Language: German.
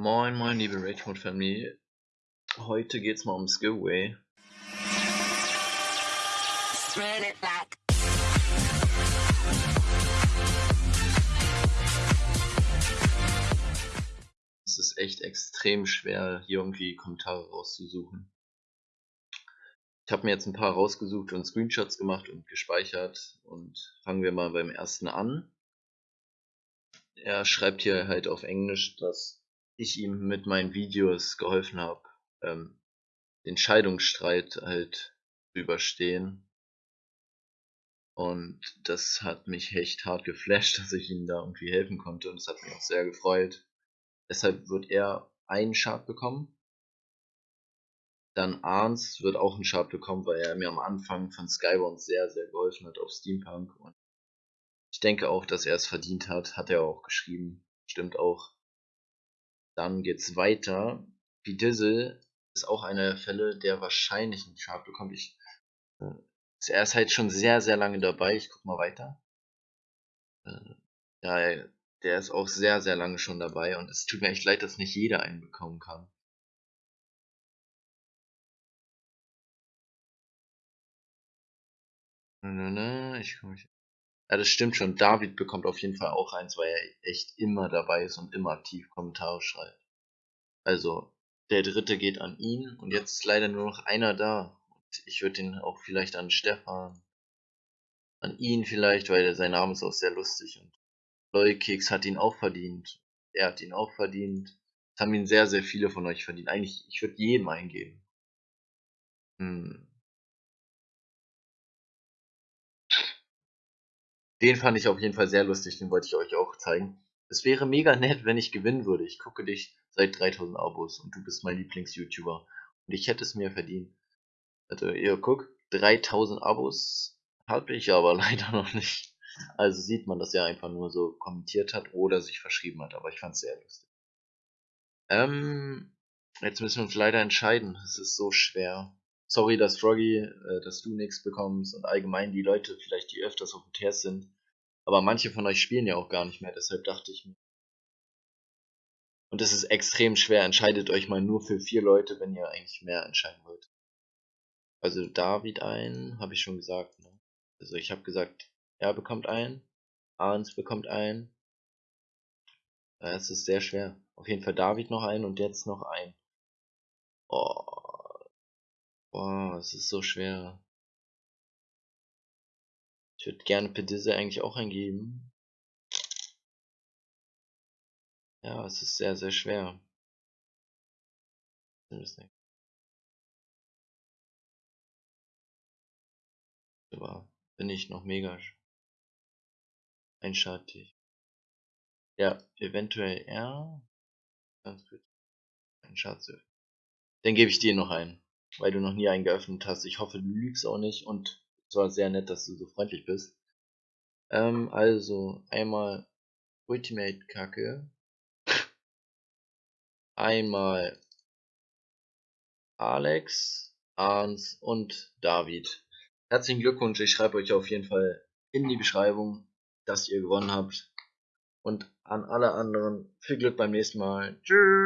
Moin moin liebe Rage Family. Heute geht's mal ums Giveaway. Es ist echt extrem schwer, hier irgendwie Kommentare rauszusuchen. Ich habe mir jetzt ein paar rausgesucht und Screenshots gemacht und gespeichert und fangen wir mal beim ersten an. Er schreibt hier halt auf Englisch, dass ich ihm mit meinen Videos geholfen habe, ähm, den Scheidungsstreit halt zu überstehen. Und das hat mich echt hart geflasht, dass ich ihm da irgendwie helfen konnte und das hat mich auch sehr gefreut. Deshalb wird er einen Chart bekommen. Dann Arns wird auch einen Chart bekommen, weil er mir am Anfang von Skybound sehr, sehr geholfen hat auf Steampunk. Und ich denke auch, dass er es verdient hat. Hat er auch geschrieben. Stimmt auch. Dann geht's weiter. Dizzle ist auch einer der Fälle, der wahrscheinlich einen Chart bekommt. Ich, äh, er ist halt schon sehr, sehr lange dabei. Ich guck mal weiter. Äh, ja, der ist auch sehr, sehr lange schon dabei und es tut mir echt leid, dass nicht jeder einen bekommen kann. Ich komme. Ja, das stimmt schon. David bekommt auf jeden Fall auch eins, weil er echt immer dabei ist und immer aktiv Kommentare schreibt. Also, der dritte geht an ihn und jetzt ist leider nur noch einer da. Und ich würde ihn auch vielleicht an Stefan, an ihn vielleicht, weil sein Name ist auch sehr lustig und Leukeks hat ihn auch verdient. Er hat ihn auch verdient. Das haben ihn sehr, sehr viele von euch verdient. Eigentlich, ich würde jedem eingeben. Hm. Den fand ich auf jeden Fall sehr lustig, den wollte ich euch auch zeigen. Es wäre mega nett, wenn ich gewinnen würde. Ich gucke dich seit 3000 Abos und du bist mein Lieblings-YouTuber. Und ich hätte es mir verdient. Also, ihr guckt, 3000 Abos habe ich aber leider noch nicht. Also sieht man, dass er einfach nur so kommentiert hat oder sich verschrieben hat. Aber ich fand es sehr lustig. Ähm, jetzt müssen wir uns leider entscheiden. Es ist so schwer sorry, dass Froggy, äh, dass du nichts bekommst und allgemein die Leute vielleicht, die öfters auf dem Test sind. Aber manche von euch spielen ja auch gar nicht mehr, deshalb dachte ich mir. Und es ist extrem schwer. Entscheidet euch mal nur für vier Leute, wenn ihr eigentlich mehr entscheiden wollt. Also David ein, habe ich schon gesagt. Ne? Also ich habe gesagt, er bekommt ein, Arns bekommt ein. Es ist sehr schwer. Auf jeden Fall David noch ein und jetzt noch ein. Oh. Boah, es ist so schwer. Würde gerne Pedisse eigentlich auch eingeben. Ja, es ist sehr, sehr schwer. Aber bin ich noch mega einschaltig. Ja, eventuell R. Ganz gut. Ein Schatz. Dann gebe ich dir noch ein weil du noch nie einen geöffnet hast. Ich hoffe, du lügst auch nicht und es war sehr nett, dass du so freundlich bist. Ähm, also, einmal Ultimate Kacke. Einmal Alex, Arns und David. Herzlichen Glückwunsch, ich schreibe euch auf jeden Fall in die Beschreibung, dass ihr gewonnen habt. Und an alle anderen viel Glück beim nächsten Mal. Tschüss.